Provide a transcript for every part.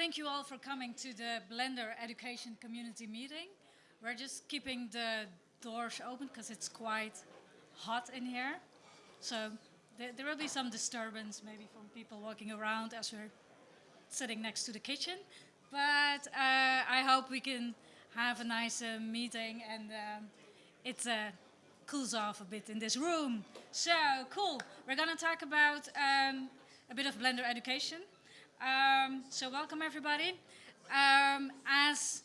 thank you all for coming to the Blender Education Community Meeting. We're just keeping the doors open because it's quite hot in here. So there, there will be some disturbance maybe from people walking around as we're sitting next to the kitchen. But uh, I hope we can have a nice uh, meeting and um, it uh, cools off a bit in this room. So cool. We're going to talk about um, a bit of Blender education. Um, so welcome everybody. Um, as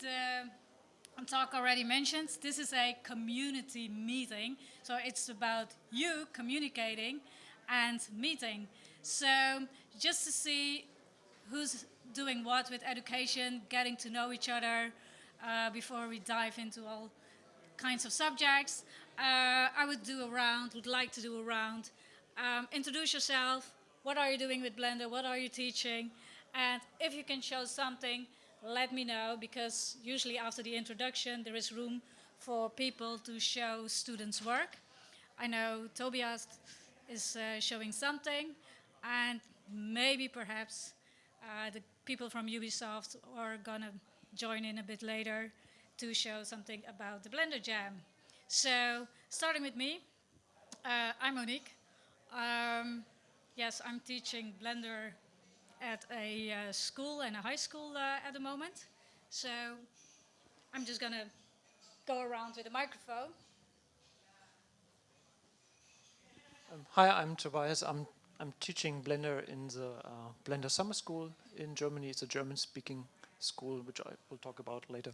the talk already mentioned, this is a community meeting. So it's about you communicating and meeting. So just to see who's doing what with education, getting to know each other uh, before we dive into all kinds of subjects. Uh, I would do a round, would like to do a round. Um, introduce yourself. What are you doing with Blender? What are you teaching? And if you can show something, let me know because usually after the introduction there is room for people to show students work. I know Tobias is uh, showing something and maybe perhaps uh, the people from Ubisoft are gonna join in a bit later to show something about the Blender Jam. So starting with me, uh, I'm Monique. Um, yes, I'm teaching Blender at a uh, school and a high school uh, at the moment. So I'm just gonna go around with a microphone. Um, hi, I'm Tobias. I'm I'm teaching Blender in the uh, Blender Summer School in Germany. It's a German-speaking school, which I will talk about later.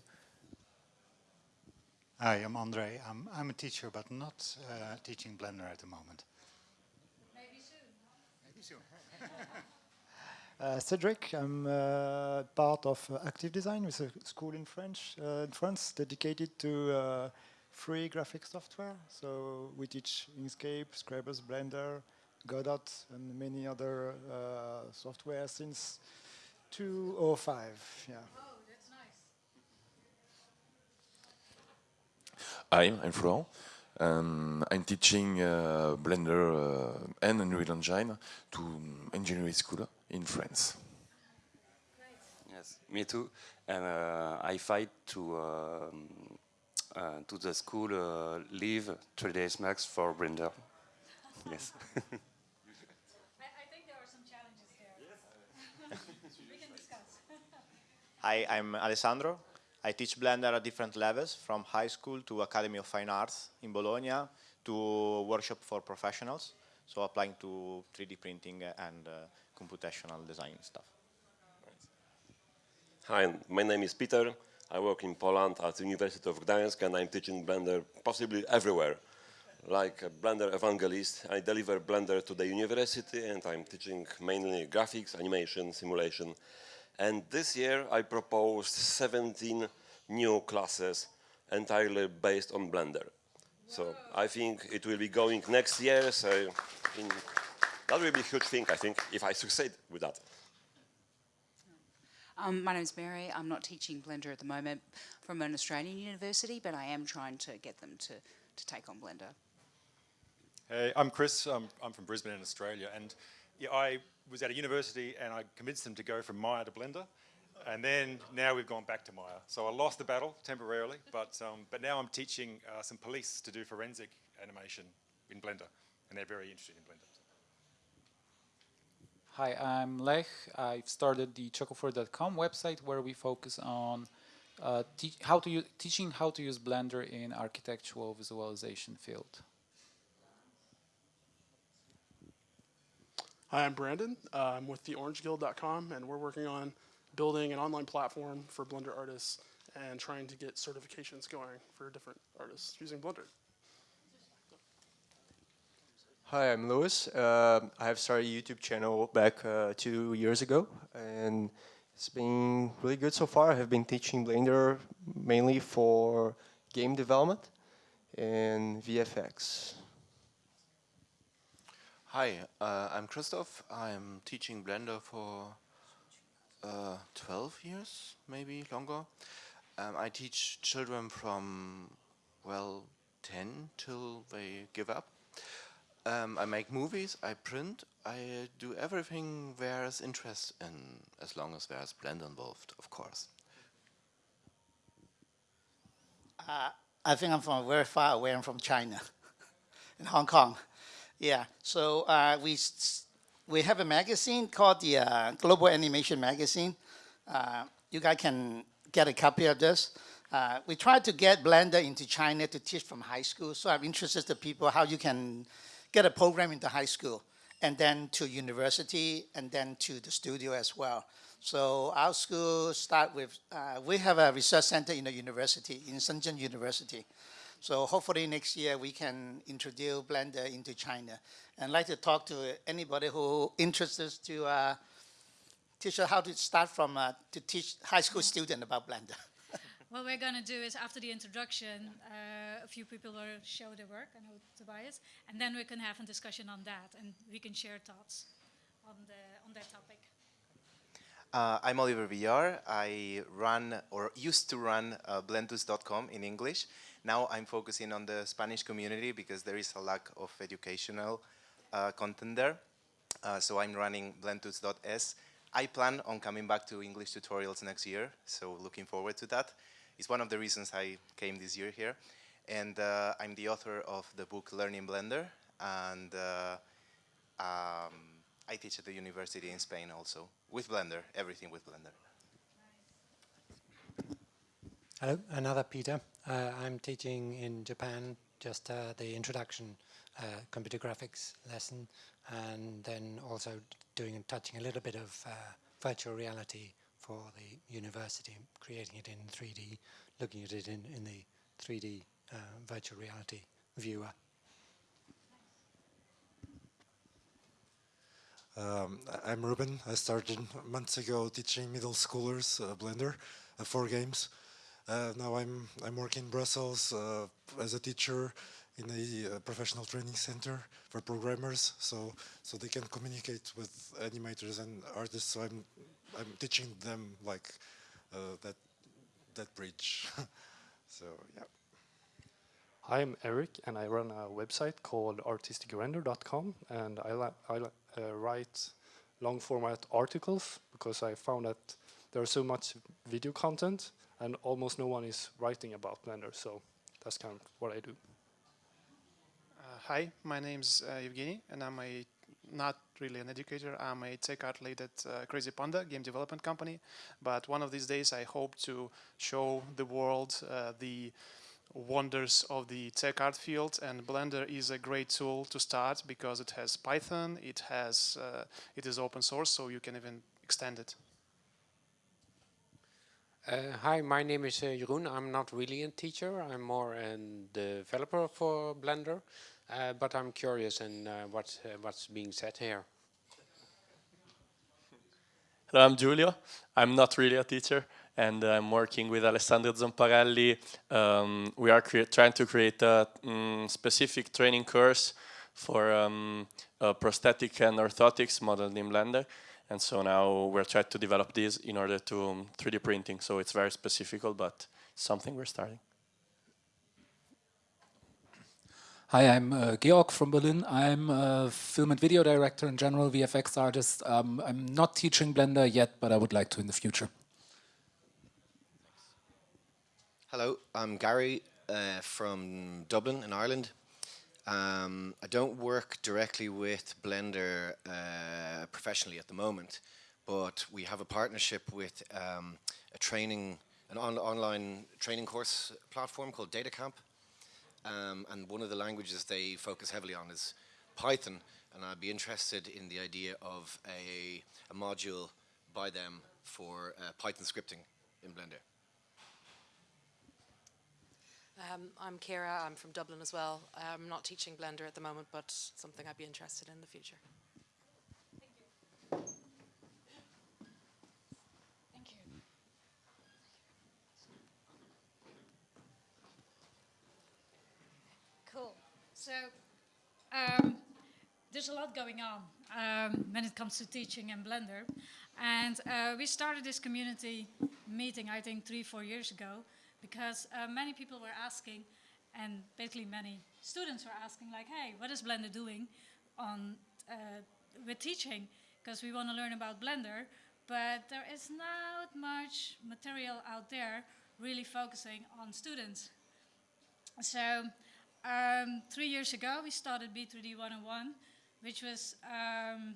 Hi, I'm Andre. I'm, I'm a teacher, but not uh, teaching Blender at the moment. Maybe soon. Maybe soon. Uh, Cedric, I'm uh, part of uh, Active Design, with a school in French, uh, in France, dedicated to uh, free graphic software. So we teach Inkscape, Scribus, Blender, Godot, and many other uh, software since 2005. Yeah. Oh, that's nice. Hi, I'm Florent. Um, I'm teaching uh, Blender uh, and Unreal Engine to engineering school in France. Yes, me too. And uh, I fight to um, uh, to the school uh, leave three days max for Blender. yes. I, I think there are some challenges there. we can discuss. Hi, I'm Alessandro. I teach Blender at different levels, from high school to Academy of Fine Arts in Bologna to workshop for professionals, so applying to 3D printing and uh, computational design stuff. Hi, my name is Peter. I work in Poland at the University of Gdańsk and I'm teaching Blender possibly everywhere. Like a Blender evangelist, I deliver Blender to the university and I'm teaching mainly graphics, animation, simulation, and this year I proposed 17 new classes entirely based on Blender. So I think it will be going next year, so in, that will be a huge thing, I think, if I succeed with that. Um, my name's Mary. I'm not teaching Blender at the moment from an Australian university, but I am trying to get them to, to take on Blender. Hey, I'm Chris. I'm, I'm from Brisbane in Australia, and yeah, I was at a university and I convinced them to go from Maya to Blender. And then now we've gone back to Maya. So I lost the battle temporarily, but, um, but now I'm teaching uh, some police to do forensic animation in Blender. And they're very interested in Blender. Hi, I'm Lech. I've started the chocofur.com website where we focus on uh, how to teaching how to use Blender in architectural visualization field. Hi, I'm Brandon. Uh, I'm with theorangeguild.com, and we're working on building an online platform for Blender artists and trying to get certifications going for different artists using Blender. Hi, I'm Lewis. Uh, I have started a YouTube channel back uh, two years ago, and it's been really good so far. I have been teaching Blender mainly for game development and VFX. Hi, uh, I'm Christoph. I'm teaching Blender for uh, 12 years, maybe longer. Um, I teach children from, well, 10 till they give up. Um, I make movies, I print, I do everything there's interest in, as long as there's Blender involved, of course. Uh, I think I'm from very far away. I'm from China, in Hong Kong. Yeah. So uh, we we have a magazine called the uh, Global Animation Magazine. Uh, you guys can get a copy of this. Uh, we tried to get Blender into China to teach from high school. So I'm interested to people how you can get a program into high school and then to university and then to the studio as well. So our school start with, uh, we have a research center in the university, in Shenzhen University. So hopefully next year we can introduce Blender into China. And I'd like to talk to anybody who interested to uh, teach how to start from, uh, to teach high school student about Blender. What we're going to do is after the introduction, uh, a few people will show their work, I know Tobias, and then we can have a discussion on that and we can share thoughts on, the, on that topic. Uh, I'm Oliver Villar. I run or used to run uh, Blendtuts.com in English. Now I'm focusing on the Spanish community because there is a lack of educational uh, content there. Uh, so I'm running Blendtuts.es. I plan on coming back to English tutorials next year, so looking forward to that. It's one of the reasons I came this year here. And uh, I'm the author of the book Learning Blender, and uh, um, I teach at the university in Spain also, with Blender, everything with Blender. Hello, another Peter. Uh, I'm teaching in Japan just uh, the introduction uh, computer graphics lesson and then also doing and touching a little bit of uh, virtual reality for the university, creating it in 3D, looking at it in, in the 3D uh, virtual reality viewer. Um, I'm Ruben. I started months ago teaching middle schoolers uh, Blender for games. Uh, now I'm I'm working in Brussels uh, as a teacher in a uh, professional training center for programmers, so so they can communicate with animators and artists. So I'm I'm teaching them like that that bridge. so yeah. Hi, I'm Eric, and I run a website called artisticrender.com, and I, I uh, write long format articles because I found that there's so much video content, and almost no one is writing about Blender. So that's kind of what I do. Uh, hi, my name's uh, Evgeny, and I'm a not really an educator. I'm a tech art lead at uh, Crazy Panda game development company. But one of these days, I hope to show the world uh, the wonders of the tech art field. And Blender is a great tool to start because it has Python, it has uh, it is open source, so you can even extend it. Uh, hi, my name is uh, Jeroen. I'm not really a teacher. I'm more a developer for Blender, uh, but I'm curious in uh, what uh, what's being said here. Hello, I'm Giulio. I'm not really a teacher, and I'm working with Alessandro Zomparelli. Um, we are trying to create a mm, specific training course for um, prosthetic and orthotics modeled in Blender. And so now we're trying to develop this in order to um, 3D printing. So it's very specific, but something we're starting. Hi, I'm uh, Georg from Berlin. I'm a film and video director and general VFX artist. Um, I'm not teaching Blender yet, but I would like to in the future. Hello, I'm Gary uh, from Dublin in Ireland. Um, I don't work directly with Blender uh, professionally at the moment, but we have a partnership with um, a training, an on online training course platform called DataCamp. Um, and one of the languages they focus heavily on is Python, and I'd be interested in the idea of a, a module by them for uh, Python scripting in Blender. Um, I'm Kira, I'm from Dublin as well. I'm not teaching Blender at the moment, but something I'd be interested in the future. Thank you. Thank you. Cool. So um, there's a lot going on um, when it comes to teaching and Blender. And uh, we started this community meeting, I think, three, four years ago, because uh, many people were asking, and basically many students were asking like, hey, what is Blender doing on uh, with teaching? Because we want to learn about Blender, but there is not much material out there really focusing on students. So um, three years ago, we started B3D 101, which was um,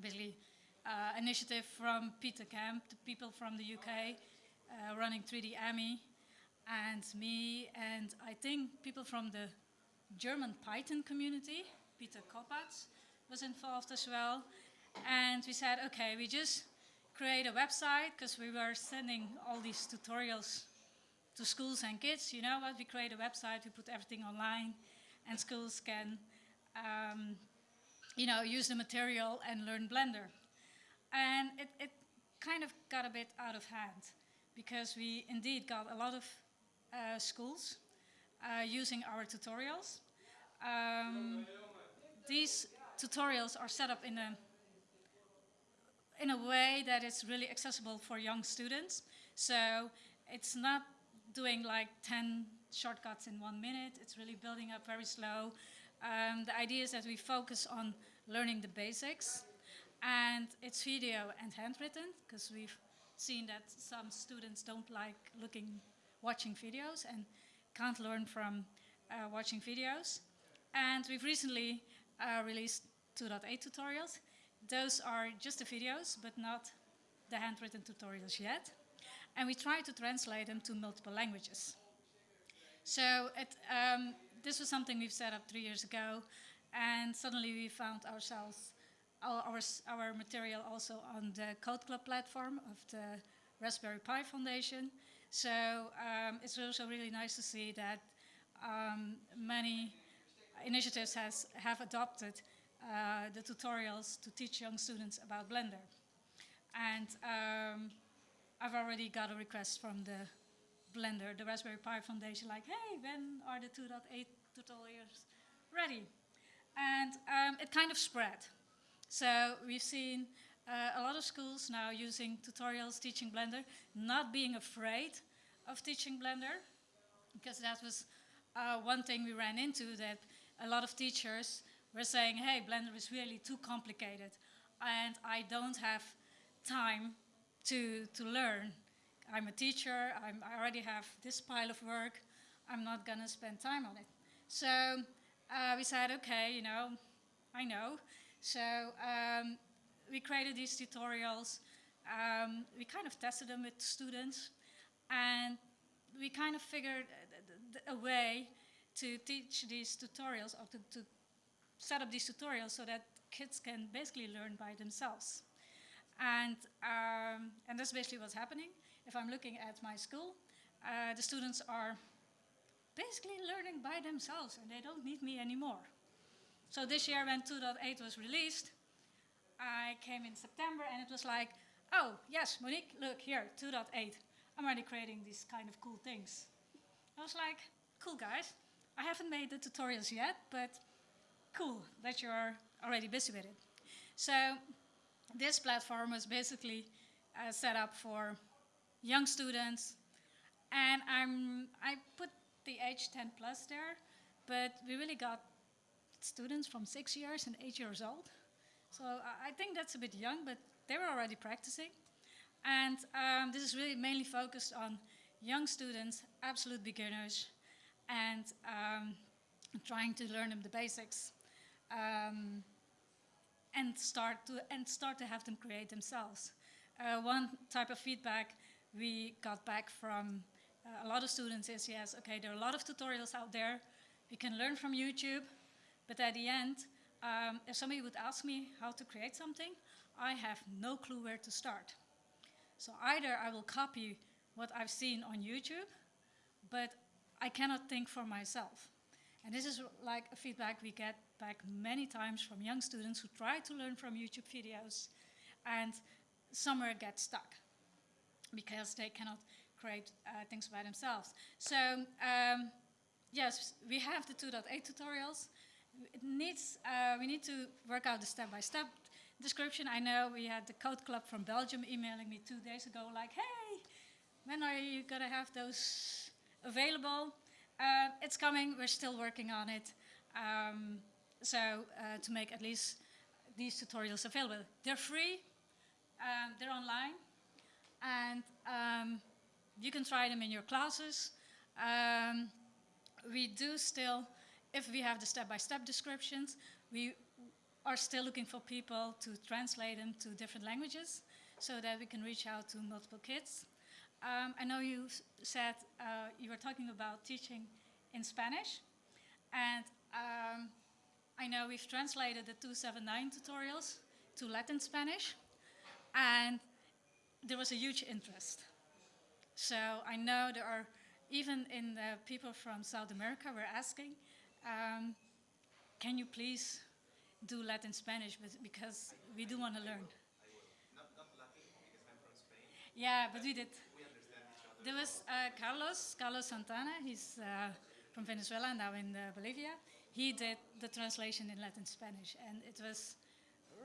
basically uh, initiative from Peter Kemp, the people from the UK uh, running 3D AMI, and me, and I think people from the German Python community, Peter Kopacz was involved as well. And we said, okay, we just create a website because we were sending all these tutorials to schools and kids. You know what? We create a website, we put everything online, and schools can, um, you know, use the material and learn Blender. And it, it kind of got a bit out of hand because we indeed got a lot of uh, schools uh, using our tutorials. Um, these tutorials are set up in a in a way that is really accessible for young students. So it's not doing like 10 shortcuts in one minute. It's really building up very slow. Um, the idea is that we focus on learning the basics. And it's video and handwritten, because we've seen that some students don't like looking, watching videos and can't learn from uh, watching videos. And we've recently uh, released 2.8 tutorials. Those are just the videos, but not the handwritten tutorials yet. And we try to translate them to multiple languages. So it, um, this was something we've set up three years ago, and suddenly we found ourselves, our, our, material also on the Code Club platform of the Raspberry Pi Foundation. So um, it's also really nice to see that um, many initiatives has, have adopted uh, the tutorials to teach young students about Blender. And um, I've already got a request from the Blender, the Raspberry Pi Foundation, like, hey, when are the 2.8 tutorials ready? And um, it kind of spread. So we've seen uh, a lot of schools now using tutorials teaching Blender, not being afraid of teaching Blender, because that was uh, one thing we ran into that a lot of teachers were saying, hey, Blender is really too complicated and I don't have time to, to learn. I'm a teacher, I'm, I already have this pile of work, I'm not gonna spend time on it. So uh, we said, okay, you know, I know. So um, we created these tutorials, um, we kind of tested them with students, and we kind of figured a way to teach these tutorials or to, to set up these tutorials so that kids can basically learn by themselves. And, um, and that's basically what's happening. If I'm looking at my school, uh, the students are basically learning by themselves and they don't need me anymore. So this year when 2.8 was released, I came in September and it was like, oh, yes, Monique, look here, 2.8. I'm already creating these kind of cool things. I was like, cool guys, I haven't made the tutorials yet, but cool that you're already busy with it. So this platform was basically uh, set up for young students, and I'm, I put the age 10 plus there, but we really got students from six years and eight years old. So I think that's a bit young, but they were already practicing. And um, this is really mainly focused on young students, absolute beginners, and um, trying to learn them the basics um, and start to and start to have them create themselves. Uh, one type of feedback we got back from uh, a lot of students is yes, okay, there are a lot of tutorials out there. We can learn from YouTube, but at the end, um, if somebody would ask me how to create something, I have no clue where to start. So either I will copy what I've seen on YouTube, but I cannot think for myself. And this is like a feedback we get back many times from young students who try to learn from YouTube videos and somewhere get stuck because they cannot create uh, things by themselves. So um, yes, we have the 2.8 tutorials. It needs, uh, we need to work out the step-by-step -step description. I know we had the Code Club from Belgium emailing me two days ago like, hey, when are you going to have those available? Uh, it's coming. We're still working on it. Um, so uh, to make at least these tutorials available. They're free. Um, they're online. And um, you can try them in your classes. Um, we do still, if we have the step-by-step -step descriptions, we are still looking for people to translate them to different languages so that we can reach out to multiple kids. Um, I know you said uh, you were talking about teaching in Spanish, and um, I know we've translated the 279 tutorials to Latin Spanish, and there was a huge interest. So I know there are, even in the people from South America were asking, um, can you please do Latin Spanish because we do want to learn. Not, not Latin because I'm from Spain. Yeah, but we did. We understand there was uh, Carlos, Carlos Santana, he's uh, from Venezuela, now in uh, Bolivia. He did the translation in Latin Spanish and it was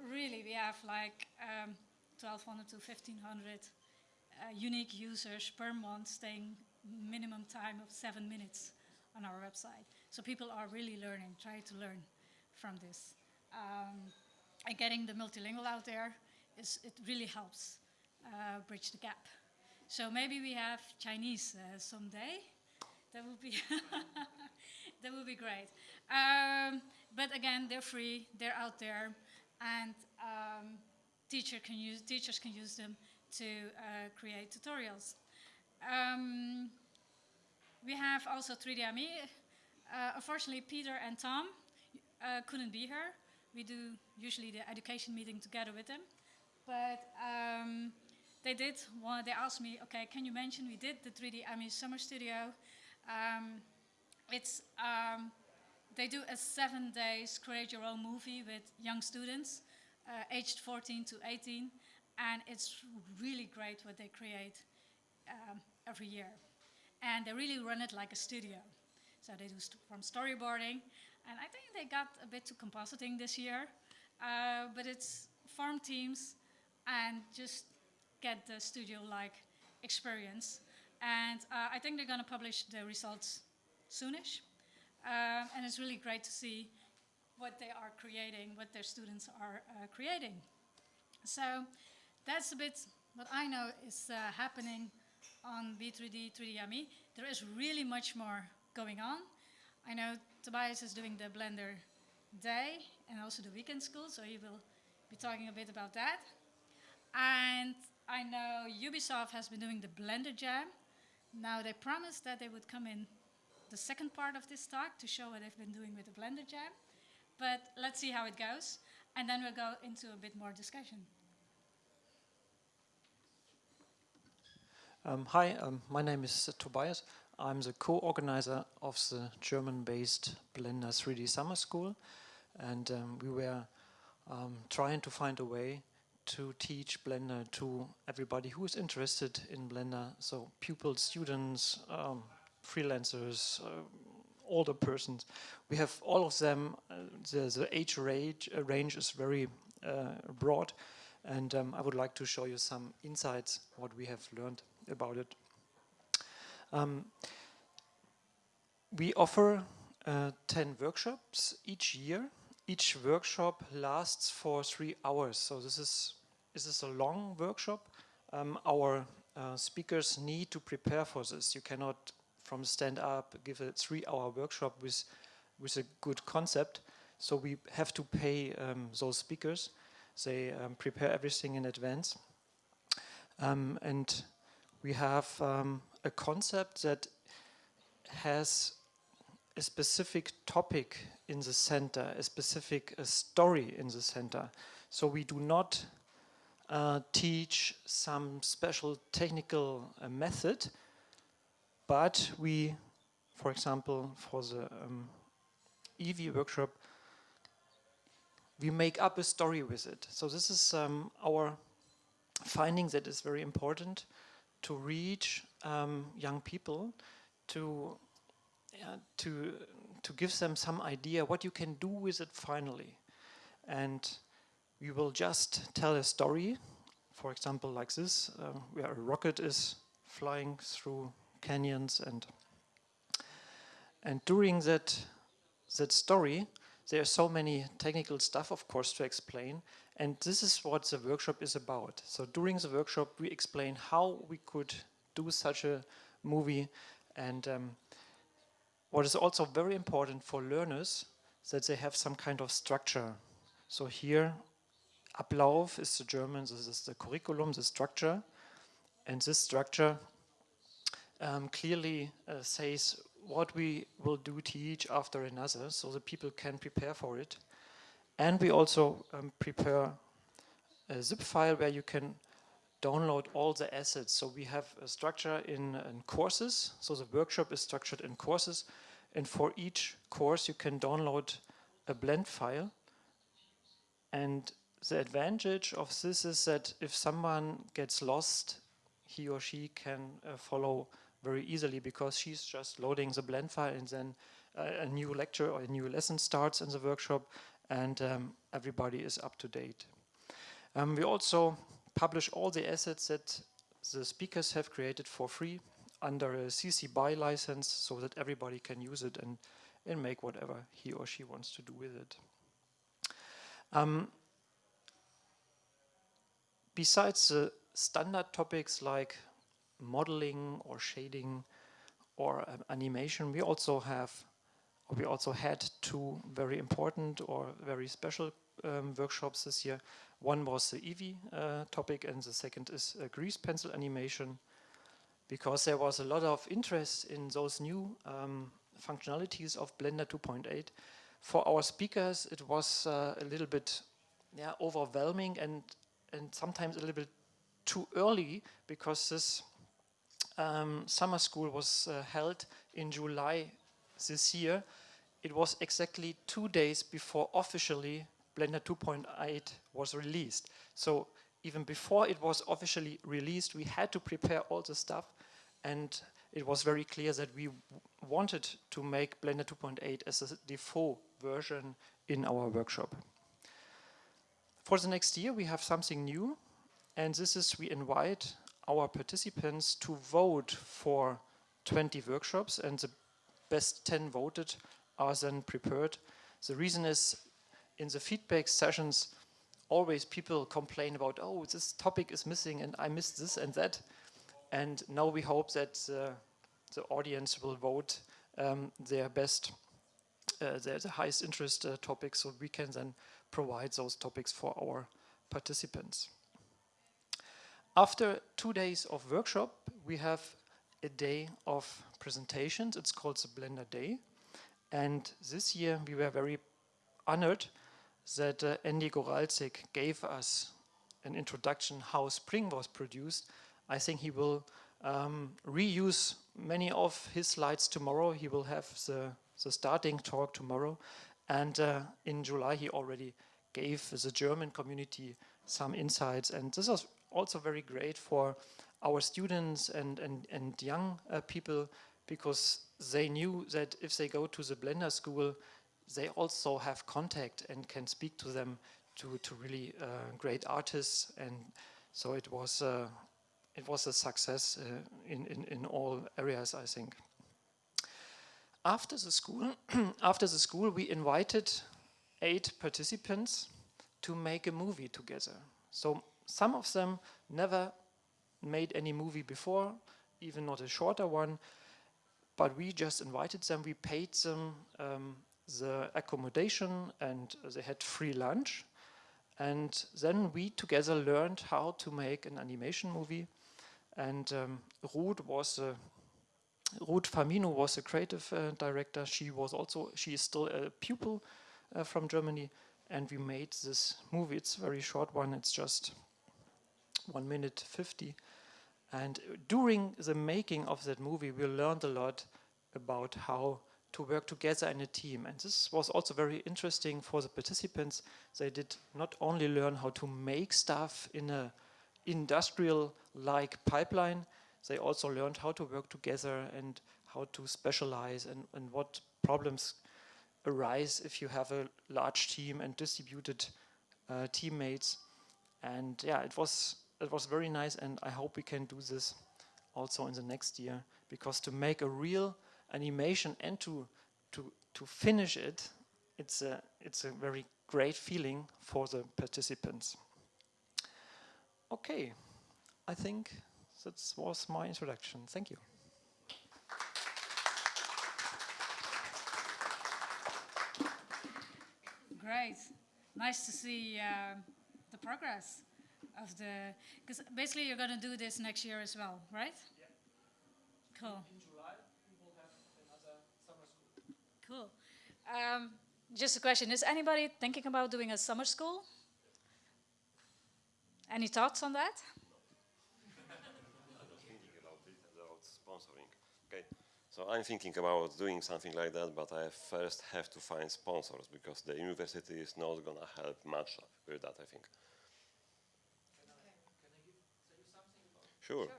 really, we have like um, 1200 to 1500 uh, unique users per month staying minimum time of seven minutes on our website. So people are really learning, trying to learn from this. Um, and getting the multilingual out there is it really helps uh, bridge the gap. So maybe we have Chinese uh, someday. That would be that would be great. Um, but again, they're free. They're out there, and um, teacher can use teachers can use them to uh, create tutorials. Um, we have also 3D AMI. Uh, unfortunately, Peter and Tom uh, couldn't be here we do usually the education meeting together with them. But um, they did, they asked me, okay, can you mention, we did the 3D AMI Summer Studio. Um, it's, um, they do a seven days create your own movie with young students, uh, aged 14 to 18. And it's really great what they create um, every year. And they really run it like a studio. So they do st from storyboarding and I think they got a bit to compositing this year, uh, but it's farm teams and just get the studio-like experience. And uh, I think they're going to publish the results soonish. Uh, and it's really great to see what they are creating, what their students are uh, creating. So that's a bit what I know is uh, happening on B3D 3D There is really much more going on. I know Tobias is doing the Blender Day and also the weekend school, so he will be talking a bit about that. And I know Ubisoft has been doing the Blender Jam. Now they promised that they would come in the second part of this talk to show what they've been doing with the Blender Jam. But let's see how it goes, and then we'll go into a bit more discussion. Um, hi, um, my name is uh, Tobias. I'm the co-organizer of the German-based Blender 3D Summer School and um, we were um, trying to find a way to teach Blender to everybody who is interested in Blender, so pupils, students, um, freelancers, uh, older persons. We have all of them, uh, the, the, age range, uh, range is very uh, broad and um, I would like to show you some insights, what we have learned about it. Um, we offer uh, 10 workshops each year. Each workshop lasts for three hours. So this is, this is a long workshop. Um, our uh, speakers need to prepare for this. You cannot, from stand up, give a three hour workshop with, with a good concept. So we have to pay um, those speakers. They um, prepare everything in advance. Um, and we have um, a concept that has a specific topic in the center, a specific a story in the center. So we do not uh, teach some special technical uh, method, but we, for example, for the um, Eevee workshop, we make up a story with it. So this is um, our finding that is very important to reach um, young people to uh, to to give them some idea what you can do with it finally and we will just tell a story for example like this uh, where a rocket is flying through canyons and And during that, that story, there are so many technical stuff, of course, to explain. And this is what the workshop is about. So during the workshop, we explain how we could do such a movie. And um, what is also very important for learners, that they have some kind of structure. So here, Ablauf is the German, this is the curriculum, the structure. And this structure um, clearly uh, says what we will do teach after another so that people can prepare for it. And we also um, prepare a zip file where you can download all the assets. So we have a structure in, in, courses. So the workshop is structured in courses. And for each course, you can download a blend file. And the advantage of this is that if someone gets lost, he or she can uh, follow very easily because she's just loading the blend file and then uh, a new lecture or a new lesson starts in the workshop and um, everybody is up to date. Um, we also publish all the assets that the speakers have created for free under a CC BY license so that everybody can use it and, and make whatever he or she wants to do with it. Um, besides the standard topics like modeling or shading or um, animation, we also have, we also had two very important or very special um, workshops this year. One was the Eevee uh, topic and the second is uh, grease pencil animation because there was a lot of interest in those new um, functionalities of Blender 2.8. For our speakers, it was uh, a little bit yeah, overwhelming and, and sometimes a little bit too early because this um, summer school was uh, held in July this year. It was exactly two days before officially Blender 2.8 was released. So even before it was officially released, we had to prepare all the stuff and it was very clear that we wanted to make Blender 2.8 as a default version in our workshop. For the next year, we have something new, and this is we invite our participants to vote for 20 workshops and the best 10 voted are then prepared. The reason is in the feedback sessions always people complain about oh this topic is missing and I missed this and that and now we hope that uh, the audience will vote um, their best uh, their the highest interest uh, topics so we can then provide those topics for our participants. After two days of workshop, we have a day of presentations. It's called the Blender Day. And this year we were very honored that uh, Andy Goralczyk gave us an introduction how Spring was produced. I think he will um, reuse many of his slides tomorrow. He will have the, the starting talk tomorrow. And uh, in July, he already gave the German community some insights. And this was also very great for our students and, and, and young uh, people because they knew that if they go to the Blender school, they also have contact and can speak to them to, to really uh, great artists. And so it was, uh, it was a success uh, in, in, in all areas, I think. After the school, after the school, we invited eight participants to make a movie together. So some of them never made any movie before, even not a shorter one, but we just invited them, we paid them um, the accommodation and they had free lunch. And then we together learned how to make an animation movie. And um, Ruth was a, Ruth Famino was a creative uh, director. She was also, she is still a pupil uh, from Germany. And we made this movie. It's a very short one. It's just one minute 50. And during the making of that movie, we learned a lot about how to work together in a team. And this was also very interesting for the participants. They did not only learn how to make stuff in a industrial-like pipeline, they also learned how to work together and how to specialize and, and what problems arise if you have a large team and distributed uh, teammates. And yeah, it was it was very nice and I hope we can do this also in the next year because to make a real animation and to to to finish it, it's a it's a very great feeling for the participants. Okay, I think that was my introduction. Thank you. Great. Nice to see uh, the progress of the. Because basically, you're going to do this next year as well, right? Yeah. Cool. In July, we will have another summer school. Cool. Um, just a question Is anybody thinking about doing a summer school? Any thoughts on that? sponsoring. Okay, so I'm thinking about doing something like that, but I first have to find sponsors because the university is not gonna help much with that. I think. Sure. okay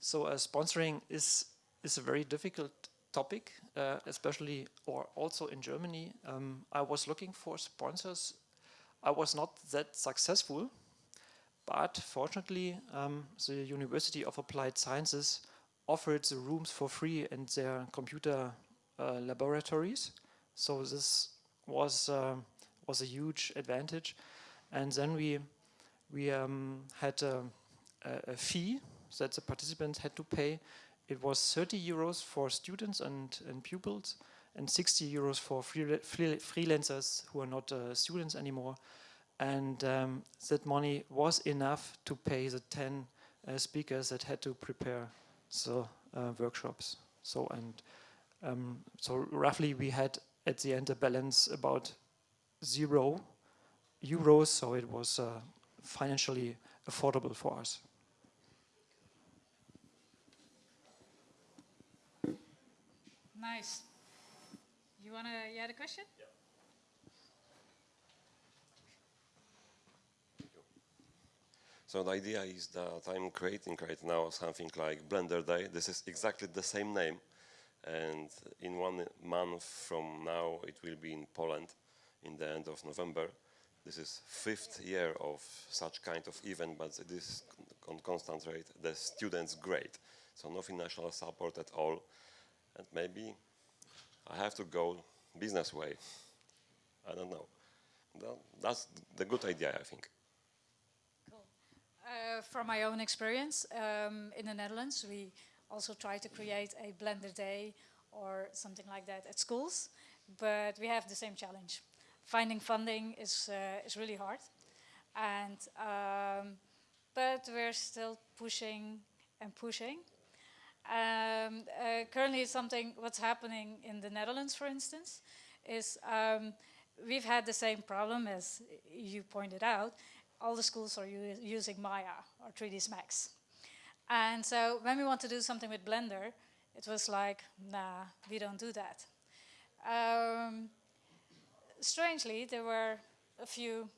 So uh, sponsoring is is a very difficult topic, uh, especially or also in Germany. Um, I was looking for sponsors. I was not that successful, but fortunately, um, the University of Applied Sciences offered the rooms for free in their computer uh, laboratories. So this was uh, was a huge advantage. And then we we um, had a, a, fee that the participants had to pay. It was 30 euros for students and, and pupils, and 60 euros for free, free, freelancers who are not uh, students anymore. And um, that money was enough to pay the 10 uh, speakers that had to prepare the uh, workshops. So and um, so roughly we had at the end a balance about zero euros. So it was uh, financially affordable for us. Nice. You want to, you had a question? Yeah. So the idea is that I'm creating right now something like Blender Day. This is exactly the same name. And in one month from now, it will be in Poland in the end of November. This is fifth year of such kind of event, but this on constant rate. The students great, so no financial support at all, and maybe I have to go business way. I don't know. That's the good idea, I think. Cool. Uh, from my own experience um, in the Netherlands, we also try to create a Blender Day or something like that at schools, but we have the same challenge finding funding is uh, is really hard, and um, but we're still pushing and pushing. Um, uh, currently, something what's happening in the Netherlands, for instance, is um, we've had the same problem as you pointed out. All the schools are using Maya or 3ds Max, and so when we want to do something with Blender, it was like, nah, we don't do that. Um, strangely, there were a few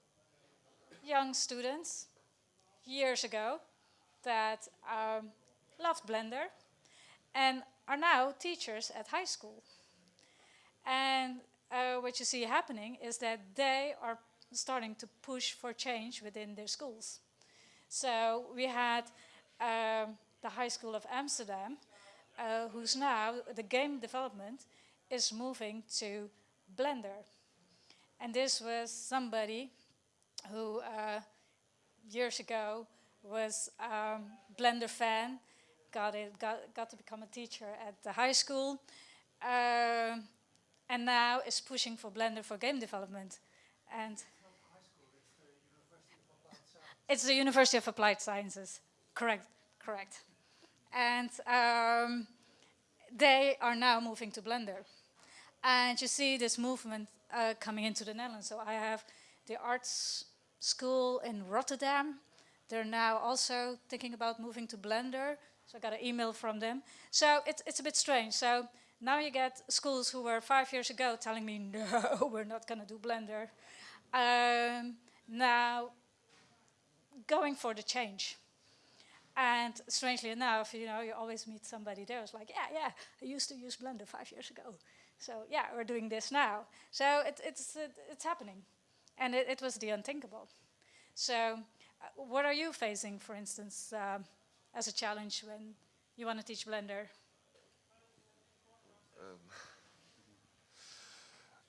young students years ago that um, loved Blender and are now teachers at high school. And uh, what you see happening is that they are starting to push for change within their schools. So we had um, the High School of Amsterdam, uh, who's now, the game development is moving to Blender. And this was somebody who uh, years ago was um, Blender fan, got, it, got, got to become a teacher at the high school, uh, and now is pushing for Blender for game development. And it's the University of Applied Sciences, correct, correct. And um, they are now moving to Blender. And you see this movement uh, coming into the Netherlands. So I have the arts school in Rotterdam. They're now also thinking about moving to Blender. So I got an email from them. So it's, it's a bit strange. So now you get schools who were five years ago telling me, no, we're not going to do Blender. Um, now going for the change. And strangely enough, you know, you always meet somebody there who's like, yeah, yeah, I used to use Blender five years ago. So yeah, we're doing this now. So it, it's, it, it's happening. And it, it, was the unthinkable. So uh, what are you facing, for instance, um, as a challenge when you want to teach Blender?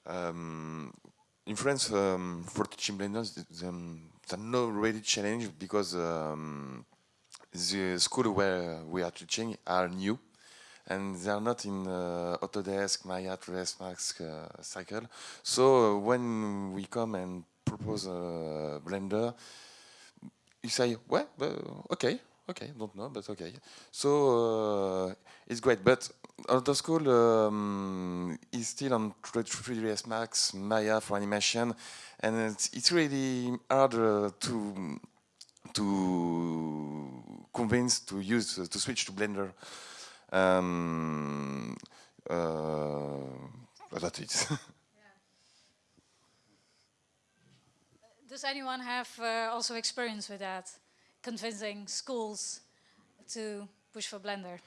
Um, in France, um, for teaching Blender, um, there's no really challenge because um, the school where we are teaching are new and they are not in uh, Autodesk, Maya, 3ds Max uh, cycle. So uh, when we come and propose a Blender, you say, well, okay, okay, don't know, but okay. So uh, it's great, but Auto School um, is still on 3ds Max, Maya for animation, and it's, it's really hard uh, to to convince to use to switch to Blender. Um, uh, that's it. Does anyone have uh, also experience with that, convincing schools to push for Blender?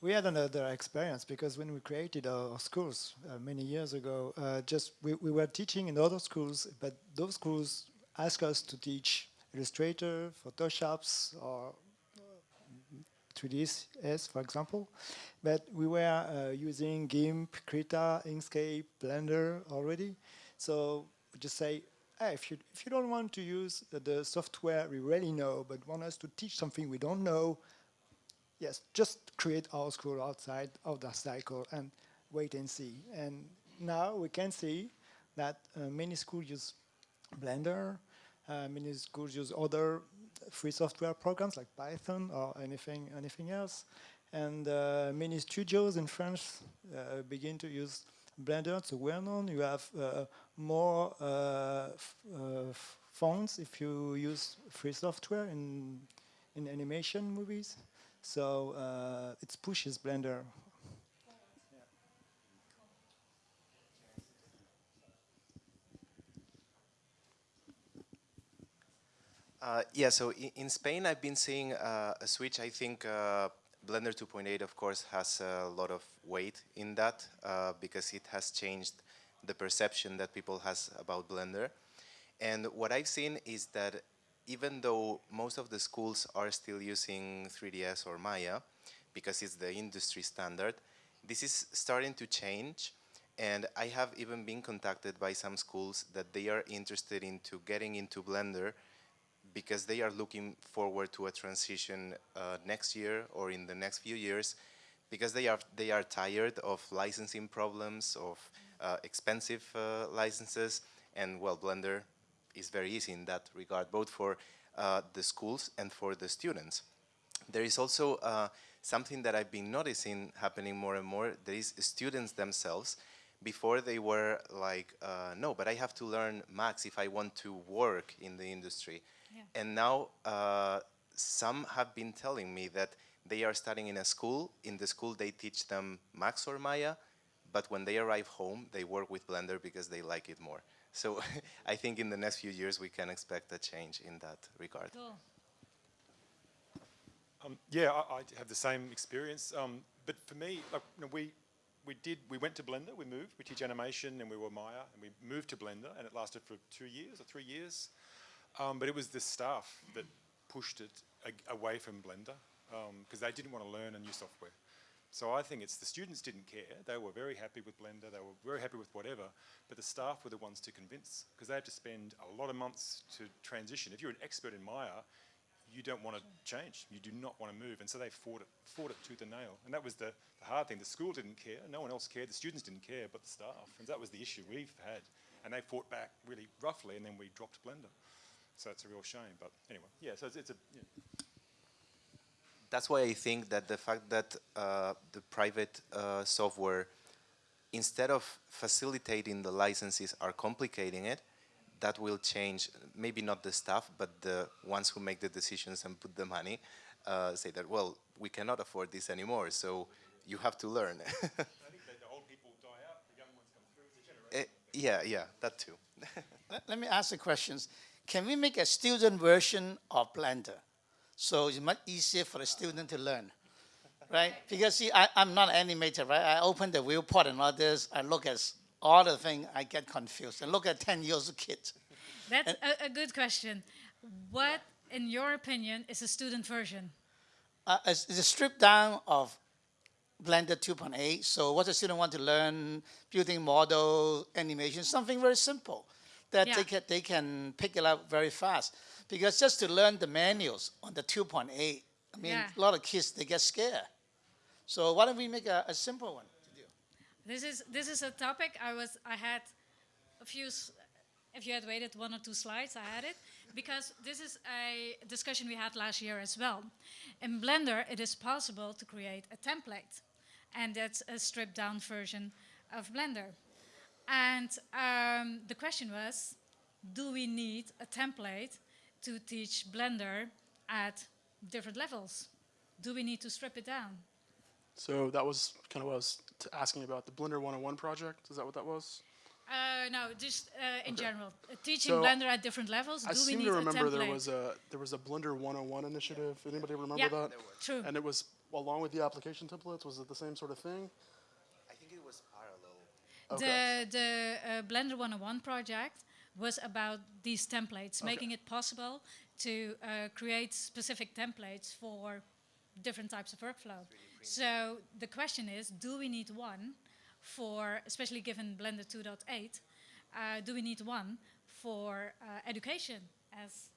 We had another experience because when we created our schools uh, many years ago, uh, just we, we were teaching in other schools, but those schools asked us to teach Illustrator, Photoshops, or 3ds, for example. But we were uh, using GIMP, Krita, Inkscape, Blender already. So we just say, hey, if, you, if you don't want to use the software we really know, but want us to teach something we don't know, yes, just create our school outside of the cycle and wait and see. And now we can see that uh, many schools use Blender, uh, many schools use other free software programs like Python or anything anything else. And uh, many studios in France uh, begin to use Blender. It's well known. You have uh, more uh, uh, funds if you use free software in in animation movies. So uh, it pushes Blender Uh, yeah, so in, in, Spain, I've been seeing uh, a switch. I think uh, Blender 2.8, of course, has a lot of weight in that uh, because it has changed the perception that people has about Blender. And what I've seen is that even though most of the schools are still using 3ds or Maya, because it's the industry standard, this is starting to change. And I have even been contacted by some schools that they are interested into getting into Blender because they are looking forward to a transition uh, next year or in the next few years because they are they are tired of licensing problems of uh, expensive uh, licenses. And well blender is very easy in that regard both for uh, the schools and for the students. There is also uh, something that I've been noticing happening more and more there is students themselves. Before they were like uh, no but I have to learn Max if I want to work in the industry and now uh, some have been telling me that they are studying in a school. In the school, they teach them Max or Maya, but when they arrive home, they work with Blender because they like it more. So I think in the next few years, we can expect a change in that regard. Cool. Um, yeah, I, I, have the same experience. Um, but for me, like, you know, we we did we went to Blender. We moved. We teach animation, and we were Maya, and we moved to Blender, and it lasted for two years or three years. Um, but it was the staff that pushed it away from Blender because um, they didn't want to learn a new software. So I think it's the students didn't care. They were very happy with Blender. They were very happy with whatever. But the staff were the ones to convince because they had to spend a lot of months to transition. If you're an expert in Maya, you don't want to change. You do not want to move. And so they fought it, fought it tooth and nail. And that was the, the hard thing. The school didn't care. No one else cared. The students didn't care, but the staff. And that was the issue we've had. And they fought back really roughly, and then we dropped Blender. So it's a real shame. But anyway, yeah, so it's, it's a. Yeah. That's why I think that the fact that uh, the private uh, software, instead of facilitating the licenses, are complicating it, that will change, maybe not the staff, but the ones who make the decisions and put the money, uh, say that, well, we cannot afford this anymore, so you have to learn. Uh, yeah, yeah, that too. let, let, me ask the questions can we make a student version of Blender? So it's much easier for the student to learn, right? Because see, I, am not an animator, right? I open the viewport and all this, I look at all the things, I get confused. And look at 10 years old kid. That's a, a, good question. What in your opinion, is a student version? Uh, it's, it's a strip down of Blender 2.8. So what the student want to learn, building model, animation, something very simple that Yeah. they, can, they can pick it up very fast. Because just to learn the manuals on the 2.8, I mean, Yeah. a lot of kids, they get scared. So why don't we make a, a simple one? To do? This is this is a topic I was I had a few. If you had waited one or two slides, I had it because this is a discussion we had last year as well. In Blender, it is possible to create a template, and that's a stripped down version of Blender. And um, the question was, do we need a template to teach Blender at different levels? Do we need to strip it down? So that was kind of what I was t- asking about the Blender 101 project. Is that what that was? Uh, no, just uh, in Okay. general. Uh, teaching So, Blender at different levels. I do we seem need to a remember template? there was a there was a Blender 101 initiative. Anybody remember Yeah, that? true. And it was along with the application templates. Was it the same sort of thing? I think it was parallel. Okay. The the uh, Blender 101 project was about these templates, Okay. making it possible to uh, create specific templates for different types of workflow. So the question is, do we need one for, especially given Blender 2.8, uh, do we need one for uh, education as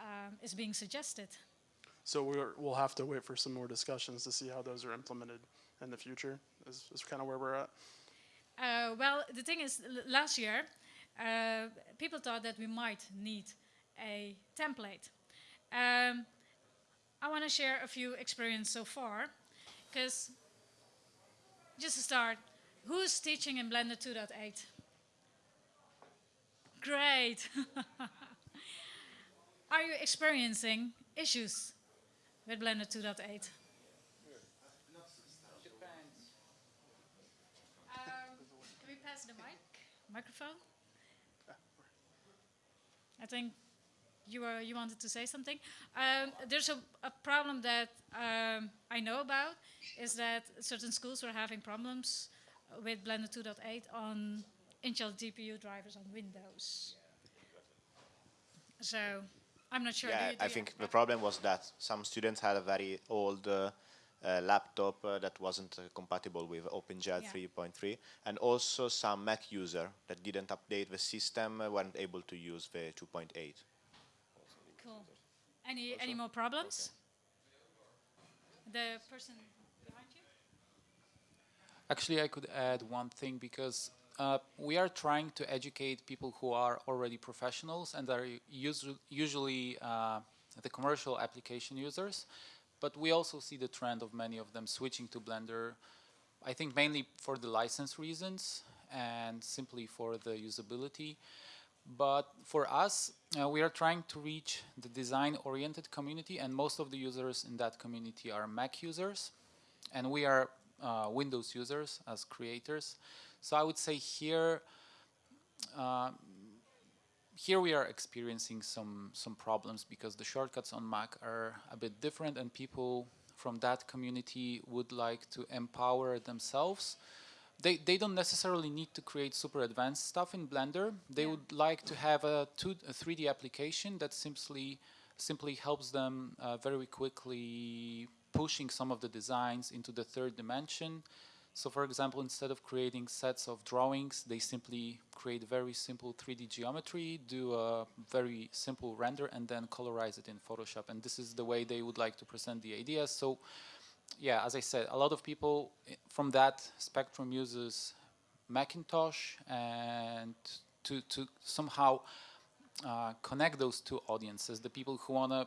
um, is being suggested? So we're, we'll have to wait for some more discussions to see how those are implemented in the future. Is, is kind of where we're at. Uh, well, the thing is, last year, uh, people thought that we might need a template. Um, I want to share a few experiences so far, because just to start, who's teaching in Blender 2.8? Great. Are you experiencing issues with Blender 2.8? Pass the mic, microphone? I think you were, you wanted to say something. Um, there's a, a problem that um, I know about is that certain schools were having problems with Blender 2.8 on Intel GPU drivers on Windows. So I'm not sure. do Yeah, you- do I think the problem was that some students had a very old uh, uh, laptop uh, that wasn't uh, compatible with OpenGL Yeah. 3.3, and also some Mac user that didn't update the system uh, weren't able to use the 2.8. Cool. Any any more problems? The person behind you. Actually, I could add one thing because uh, we are trying to educate people who are already professionals and are usu- usually uh, the commercial application users. But we also see the trend of many of them switching to Blender. I think mainly for the license reasons and simply for the usability. But for us, uh, we are trying to reach the design-oriented community, and most of the users in that community are Mac users, and we are uh, Windows users as creators. So I would say here, uh, here we are experiencing some some problems because the shortcuts on Mac are a bit different, and people from that community would like to empower themselves they, they don't necessarily need to create super advanced stuff in Blender. They would like to have a, two, a 3D application that simply simply helps them uh, very quickly pushing some of the designs into the third dimension. So for example, instead of creating sets of drawings, they simply create very simple 3D geometry, do a very simple render, and then colorize it in Photoshop. And this is the way they would like to present the ideas. So yeah, as I said, a lot of people from that spectrum uses Macintosh and to, to somehow uh, connect those two audiences, the people who want to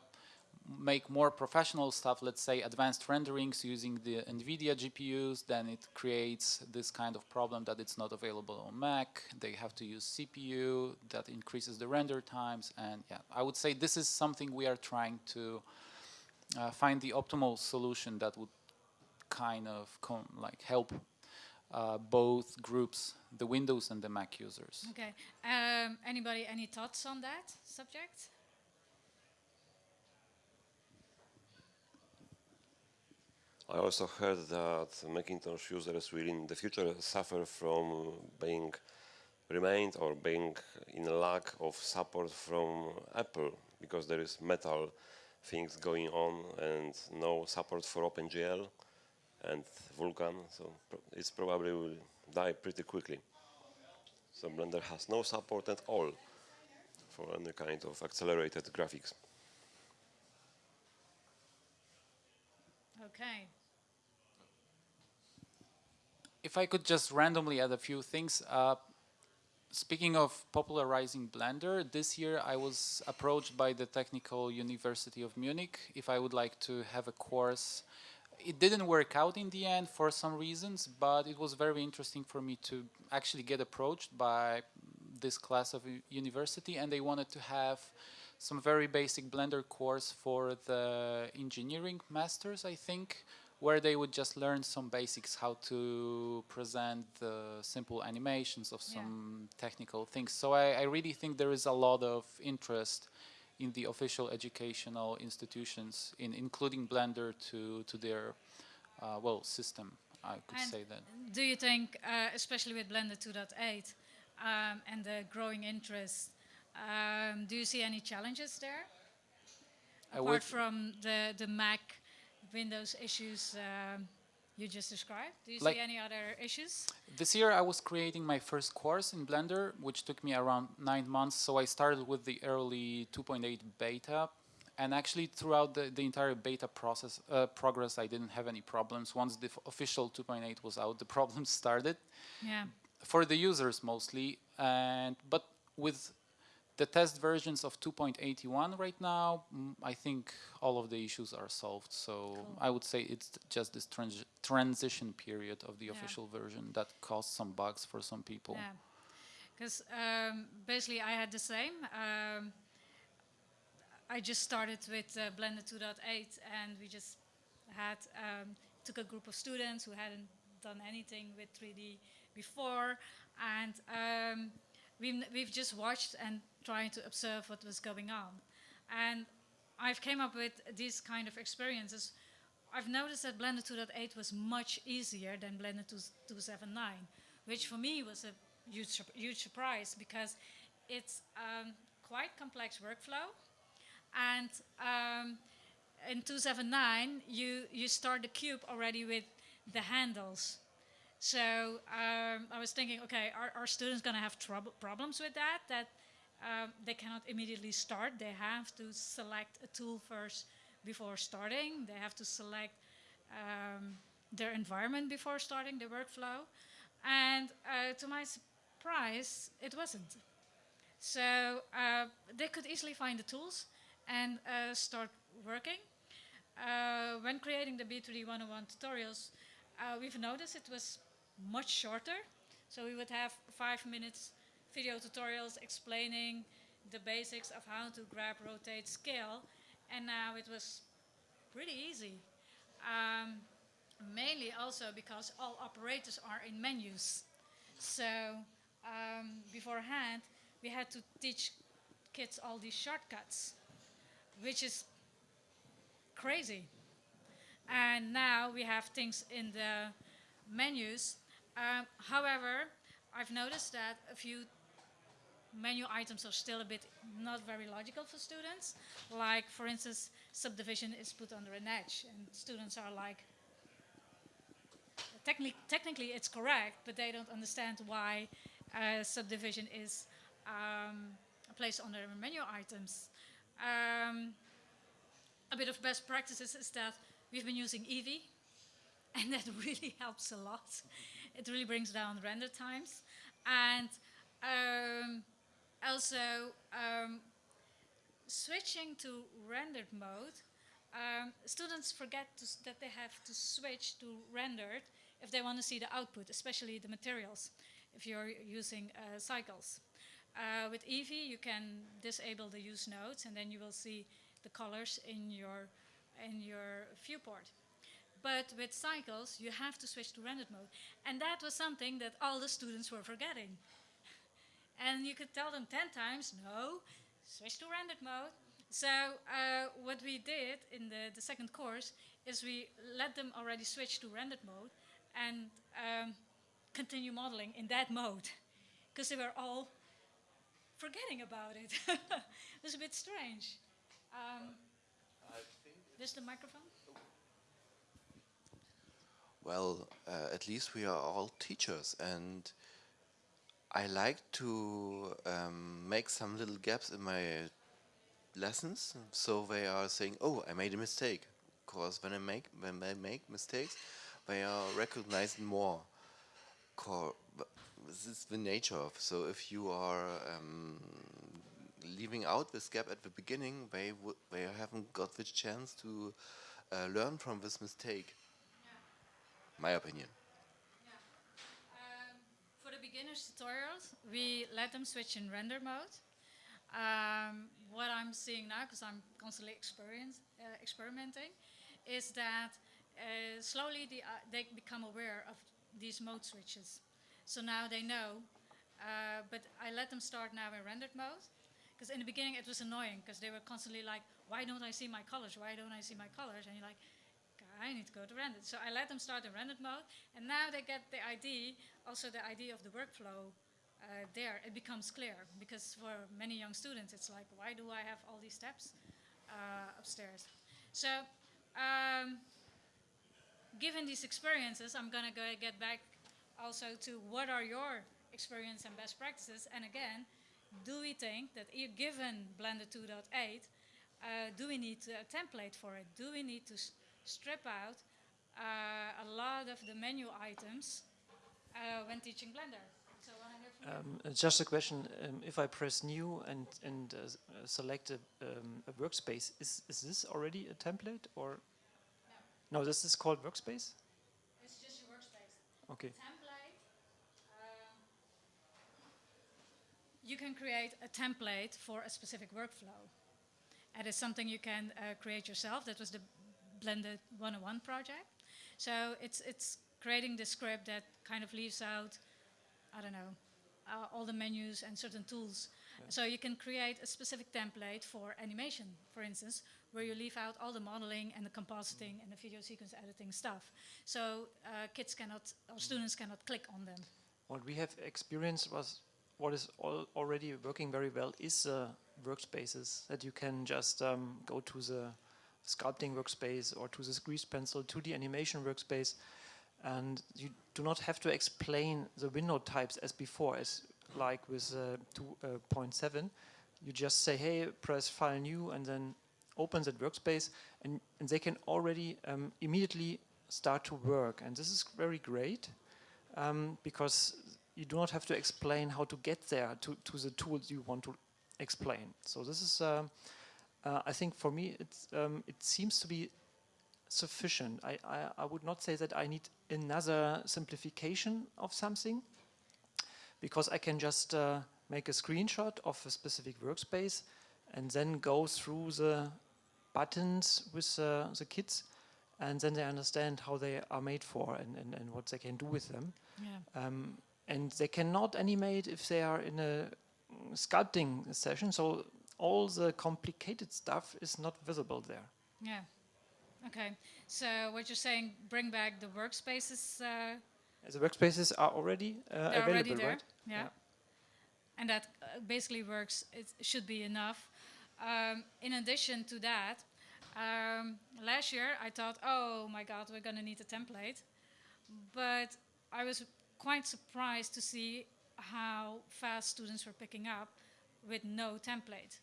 make more professional stuff, let's say advanced renderings using the NVIDIA GPUs, then it creates this kind of problem that it's not available on Mac. They have to use CPU, that increases the render times. And yeah, I would say this is something we are trying to uh, find the optimal solution that would kind of com- like help uh, both groups, the Windows and the Mac users. Okay. Um, anybody, any thoughts on that subject? I also heard that Macintosh users will in the future suffer from being remained or being in lack of support from Apple because there is metal things going on and no support for OpenGL and Vulkan, so it's probably will die pretty quickly. So Blender has no support at all for any kind of accelerated graphics. Okay. If I could just randomly add a few things. Uh, speaking of popularizing Blender, this year I was approached by the Technical University of Munich if I would like to have a course. It didn't work out in the end for some reasons, but it was very interesting for me to actually get approached by this class of university and they wanted to have some very basic Blender course for the engineering masters, I think, where they would just learn some basics, how to present the simple animations of some yeah. technical things. So I, I, really think there is a lot of interest in the official educational institutions, in including Blender to to their uh, well system. I could and say that. Do you think, uh, especially with Blender 2.8 um, and the growing interest, um, do you see any challenges there? Apart from the the Mac Windows issues um, you just described? Do you like see any other issues? This year I was creating my first course in Blender, which took me around nine months. So I started with the early 2.8 beta. And actually throughout the, the entire beta process uh, progress, I didn't have any problems. Once the official 2.8 was out, the problems started. Yeah. For the users mostly. and But with the test versions of 2.81 right now, mm, I think all of the issues are solved. So cool. I would say it's just this trans transition period of the yeah. official version that caused some bugs for some people. Yeah, because um, basically I had the same. Um, I just started with uh, Blender 2.8 and we just had um, took a group of students who hadn't done anything with 3D before and um, we've, we've just watched and trying to observe what was going on. And I've came up with these kind of experiences. I've noticed that Blender 2.8 was much easier than Blender 2.7.9, which for me was a huge, huge surprise because it's um, quite complex workflow. And um, in 2.7.9, you, you start the cube already with the handles. So um, I was thinking, okay, are, are students going to have trouble, problems with that? That um, they cannot immediately start. They have to select a tool first before starting. They have to select um, their environment before starting the workflow. And uh, to my surprise, it wasn't. So uh, they could easily find the tools and uh, start working. Uh, when creating the B2D 101 tutorials, uh, we've noticed it was much shorter. So we would have five minutes video tutorials explaining the basics of how to grab, rotate, scale. And now it was pretty easy. Um, mainly also because all operators are in menus. So um, beforehand, we had to teach kids all these shortcuts, which is crazy. And now we have things in the menus. Um, however, I've noticed that a few menu items are still a bit not very logical for students. Like, for instance, subdivision is put under an edge, and students are like, technically, technically it's correct, but they don't understand why uh, subdivision is um, placed under menu items. Um, a bit of best practices is that we've been using Eevee, and that really helps a lot. It really brings down render times. And um, also, um, switching to rendered mode, um, students forget that they have to switch to rendered if they want to see the output, especially the materials, if you're using uh, cycles. Uh, with Eevee, you can disable the use nodes, and then you will see the colors in your, in your viewport. But with cycles, you have to switch to rendered mode. And that was something that all the students were forgetting. And you could tell them 10 times, no, switch to rendered mode. So uh, what we did in the, the second course is we let them already switch to rendered mode and um, continue modeling in that mode because they were all forgetting about it. it was a bit strange. Um, this the microphone? Well, uh, at least we are all teachers, and I like to um, make some little gaps in my lessons, so they are saying, "Oh, I made a mistake." Because when I make when I make mistakes, they are recognized more. This is the nature of. So if you are um, leaving out this gap at the beginning, they they haven't got the chance to uh, learn from this mistake. My opinion. Beginners tutorials, we let them switch in render mode. Um, what I'm seeing now, because I'm constantly experience, uh, experimenting, is that uh, slowly the, uh, they become aware of these mode switches. So now they know, uh, but I let them start now in rendered mode. Because in the beginning it was annoying, because they were constantly like, why don't I see my colors? Why don't I see my colors? And you're like, I need to go to rendered. So I let them start in rendered mode, and now they get the ID, also the ID of the workflow uh, there. It becomes clear, because for many young students, it's like, why do I have all these steps uh, upstairs? So, um, given these experiences, I'm gonna go get back also to what are your experience and best practices, and again, do we think that given Blender 2.8, uh, do we need a template for it? Do we need to strip out uh, a lot of the menu items uh, when teaching Blender? So I hear from. Um, uh, just a question: um, If I press new and and uh, uh, select a, um, a workspace, is is this already a template or? No. this is called workspace. It's just your workspace. Okay. Template. um, you can create a template for a specific workflow. And it's something you can uh, create yourself. That was the Blender 101 project. So it's it's creating the script that kind of leaves out, I don't know, uh, all the menus and certain tools. So you can create a specific template for animation, for instance, where you leave out all the modeling and the compositing and the video sequence editing stuff. So uh, kids cannot, or students cannot click on them. What we have experienced was what is al already working very well is uh, workspaces that you can just um, go to the sculpting workspace or to the grease pencil to the animation workspace. And you do not have to explain the window types as before as like with uh, 2.7 you just say hey press file new and then open that workspace and, and they can already um, immediately start to work. And this is very great um, because you do not have to explain how to get there to, to the tools you want to explain. So this is, um, uh, I think for me, it's, um, it seems to be sufficient. I, I, I would not say that I need another simplification of something because I can just uh, make a screenshot of a specific workspace and then go through the buttons with uh, the kids and then they understand how they are made for and, and, and what they can do with them. Yeah. Um, and they cannot animate if they are in a mm, sculpting session, so all the complicated stuff is not visible there. Yeah. Okay. So what you're saying, bring back the workspaces. Uh, The workspaces are already uh, available, already there. right? Yeah. And that uh, basically works. It should be enough. Um, in addition to that, um, last year I thought, oh my God, we're gonna need a template, but I was quite surprised to see how fast students were picking up with no template.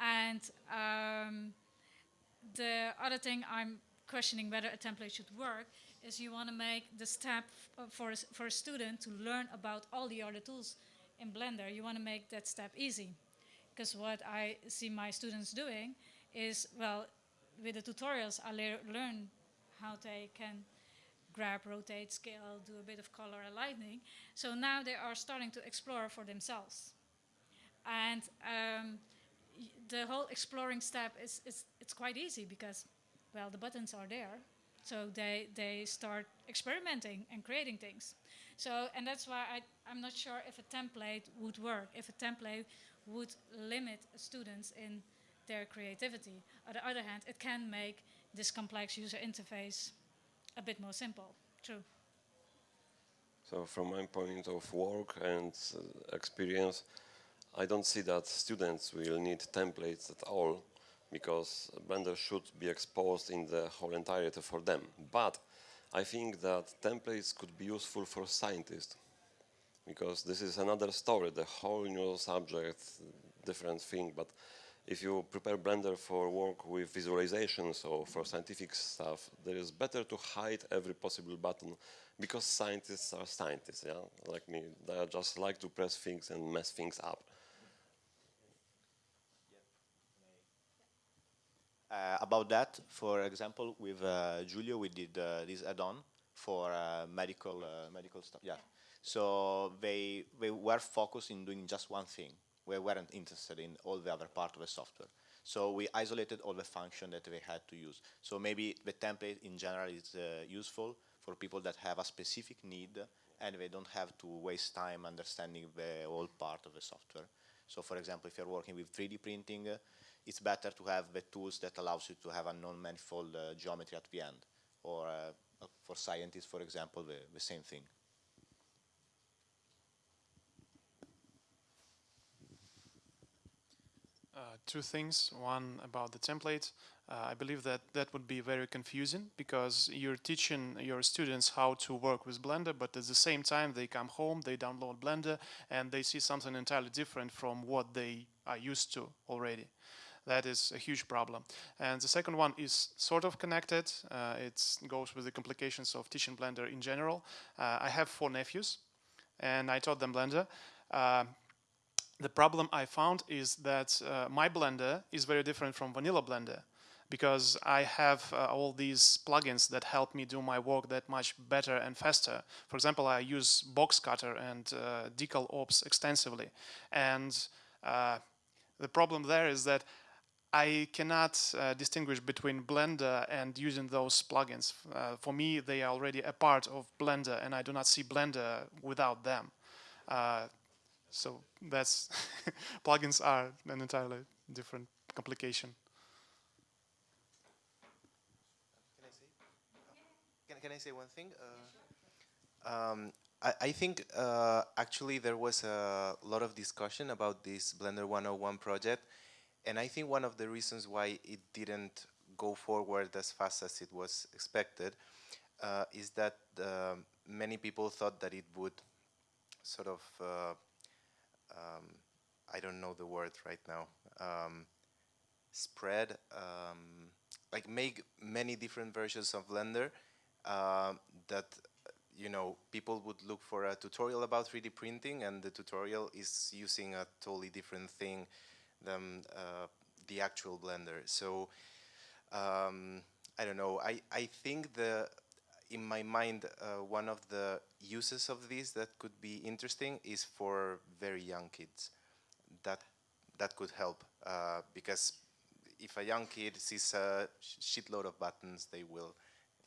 And um, the other thing I'm questioning whether a template should work is you want to make the step for a, for a student to learn about all the other tools in Blender. You want to make that step easy. Because what I see my students doing is, well, with the tutorials, I lear learn how they can grab, rotate, scale, do a bit of color and lighting. So now they are starting to explore for themselves. And um, the whole exploring step is, is it's quite easy because, well, the buttons are there. So they, they start experimenting and creating things. So, and that's why I, I'm not sure if a template would work, if a template would limit students in their creativity. On the other hand, it can make this complex user interface a bit more simple. True. So from my point of work and uh, experience, I don't see that students will need templates at all because Blender should be exposed in the whole entirety for them. But I think that templates could be useful for scientists because this is another story, the whole new subject, different thing. But if you prepare Blender for work with visualization, so for scientific stuff, there is better to hide every possible button because scientists are scientists, yeah, like me. They just like to press things and mess things up. About that, for example, with uh, Giulio, we did uh, this add-on for uh, medical uh, medical stuff. Yeah, so they they were focused in doing just one thing. We weren't interested in all the other part of the software. So we isolated all the function that they had to use. So maybe the template in general is uh, useful for people that have a specific need and they don't have to waste time understanding the whole part of the software. So for example, if you're working with 3D printing, it's better to have the tools that allows you to have a non-manifold uh, geometry at the end. Or uh, for scientists, for example, the, the same thing. Uh, two things. One about the template. Uh, I believe that that would be very confusing because you're teaching your students how to work with Blender, but at the same time they come home, they download Blender, and they see something entirely different from what they are used to already. That is a huge problem. And the second one is sort of connected. Uh, it goes with the complications of teaching Blender in general. Uh, I have four nephews, and I taught them Blender. Uh, the problem I found is that uh, my Blender is very different from vanilla Blender because I have uh, all these plugins that help me do my work that much better and faster. For example, I use Box Cutter and uh, Decal Ops extensively. And uh, the problem there is that I cannot uh, distinguish between Blender and using those plugins. Uh, for me, they are already a part of Blender and I do not see Blender without them. Uh, so that's plugins are an entirely different complication. Can I say? Can, can I say one thing? Uh, um, I, I, think uh, actually there was a lot of discussion about this Blender 101 project, and I think one of the reasons why it didn't go forward as fast as it was expected uh, is that uh, many people thought that it would sort of uh, um, I don't know the word right now, um, spread, um, like make many different versions of Blender uh, that, you know, people would look for a tutorial about 3D printing and the tutorial is using a totally different thing than uh, the actual Blender. So, um, I don't know, I, I think the in my mind, uh, one of the uses of this that could be interesting is for very young kids. That that could help uh, because if a young kid sees a shitload of buttons, they will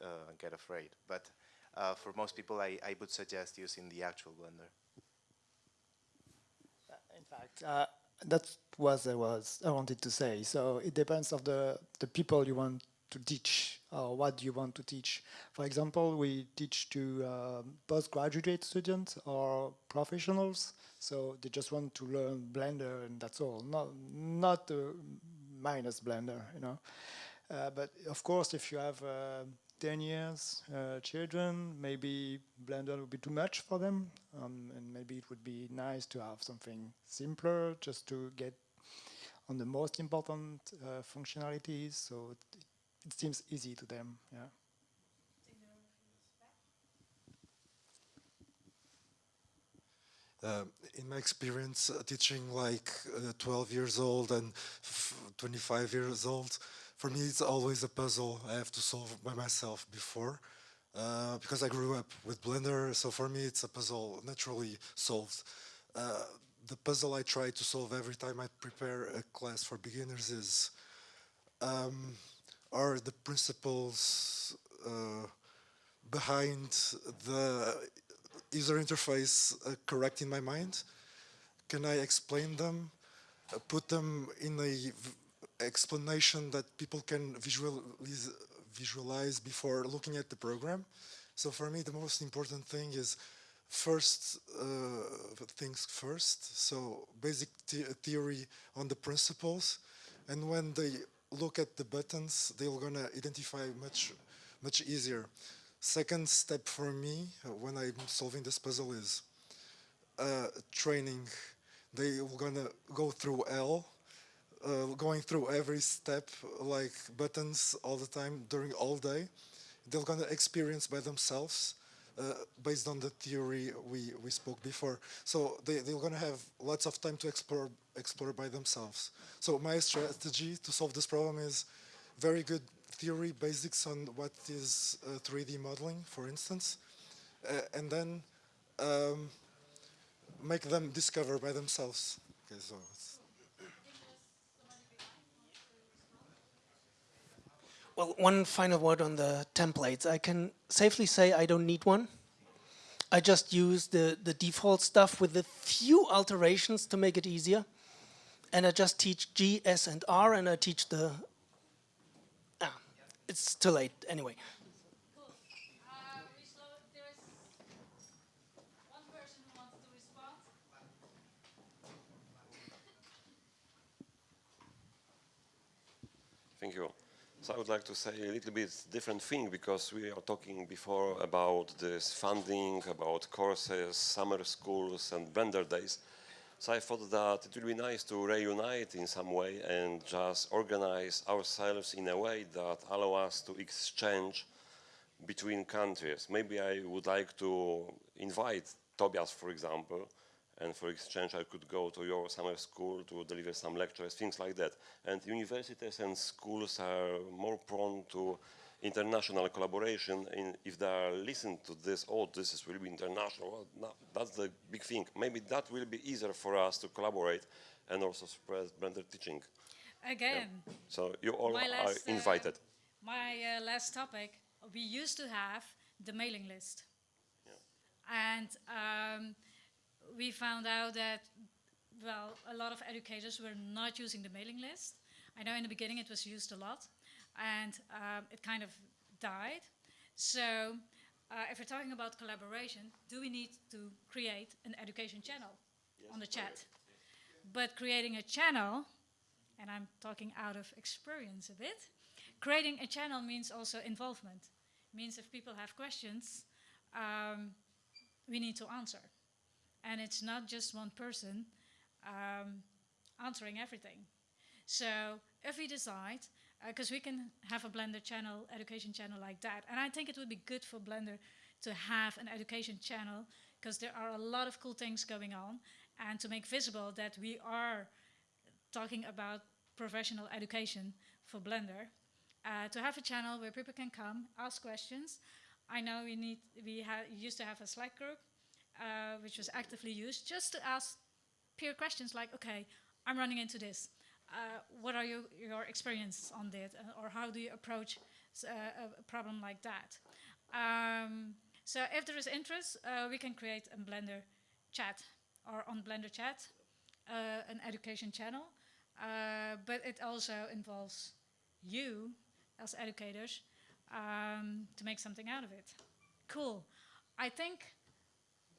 uh, get afraid. But uh, for most people, I, I would suggest using the actual Blender. In fact, uh, that's what I was I wanted to say. So it depends of the the people you want to teach or what you want to teach. For example, we teach to uh, postgraduate students or professionals, so they just want to learn Blender and that's all, not, not uh, minus Blender, you know. Uh, but of course, if you have uh, 10 years uh, children, maybe Blender would be too much for them, um, and maybe it would be nice to have something simpler just to get on the most important uh, functionalities. So it, it seems easy to them. Yeah. Uh, in my experience uh, teaching like uh, 12 years old and 25 years old, for me it's always a puzzle I have to solve by myself before. Uh, because I grew up with Blender, so for me it's a puzzle naturally solved. Uh, the puzzle I try to solve every time I prepare a class for beginners is um, are the principles uh, behind the user interface uh, correct in my mind? Can I explain them, uh, put them in a explanation that people can visualize, visualize before looking at the program? So for me, the most important thing is first uh, things first. So basic theory on the principles, and when they look at the buttons, they're gonna identify much, much easier. Second step for me uh, when I'm solving this puzzle is uh, training. They are gonna go through L, uh, going through every step like buttons all the time during all day. They're gonna experience by themselves uh, based on the theory we, we spoke before. So they, they're going to have lots of time to explore, explore by themselves. So my strategy to solve this problem is very good theory basics on what is uh, 3D modeling, for instance, uh, and then um, make them discover by themselves. Okay, so Well, one final word on the templates. I can safely say I don't need one. I just use the, the default stuff with a few alterations to make it easier. And I just teach G, S, and R, and I teach the... Ah, it's too late anyway. Thank you. I would like to say a little bit different thing because we are talking before about this funding, about courses, summer schools and Blender days. So I thought that it would be nice to reunite in some way and just organize ourselves in a way that allow us to exchange between countries. Maybe I would like to invite Tobias, for example, and for exchange I could go to your summer school to deliver some lectures, things like that. And universities and schools are more prone to international collaboration and if they are listening to this, oh, this is really international, well, no, that's the big thing. Maybe that will be easier for us to collaborate and also spread Blender teaching. Again. Yeah. So you all are last, uh, invited. my uh, last topic, we used to have the mailing list. And um, we found out that, well, a lot of educators were not using the mailing list. I know in the beginning it was used a lot, and um, it kind of died. So uh, if we're talking about collaboration, do we need to create an education channel on the chat? But creating a channel, and I'm talking out of experience a bit, creating a channel means also involvement. Means if people have questions, um, we need to answer. And it's not just one person um, answering everything. So if we decide, because uh, we can have a Blender channel, education channel like that, and I think it would be good for Blender to have an education channel because there are a lot of cool things going on and to make visible that we are talking about professional education for Blender. Uh, to have a channel where people can come, ask questions. I know we need, we used to have a Slack group uh, which was actively used, just to ask peer questions like, okay, I'm running into this. Uh, what are you, your experience on that? Uh, or how do you approach uh, a problem like that? Um, so if there is interest, we can create a Blender chat or on Blender chat, an education channel. but it also involves you as educators um, to make something out of it. Cool. I think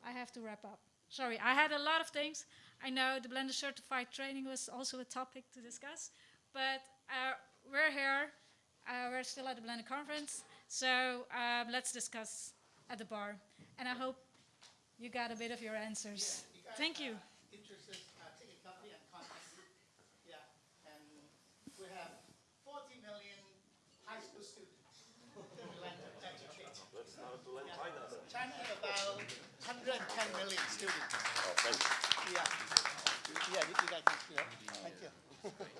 I have to wrap up. Sorry, I had a lot of things. I know the Blender certified training was also a topic to discuss, but uh, we're here. Uh, we're still at the Blender conference, so um, let's discuss at the bar. And I hope you got a bit of your answers. Yeah, you Thank you. 110 million students. Oh, thank you. Yeah. Yeah, you guys, yeah. Thank you.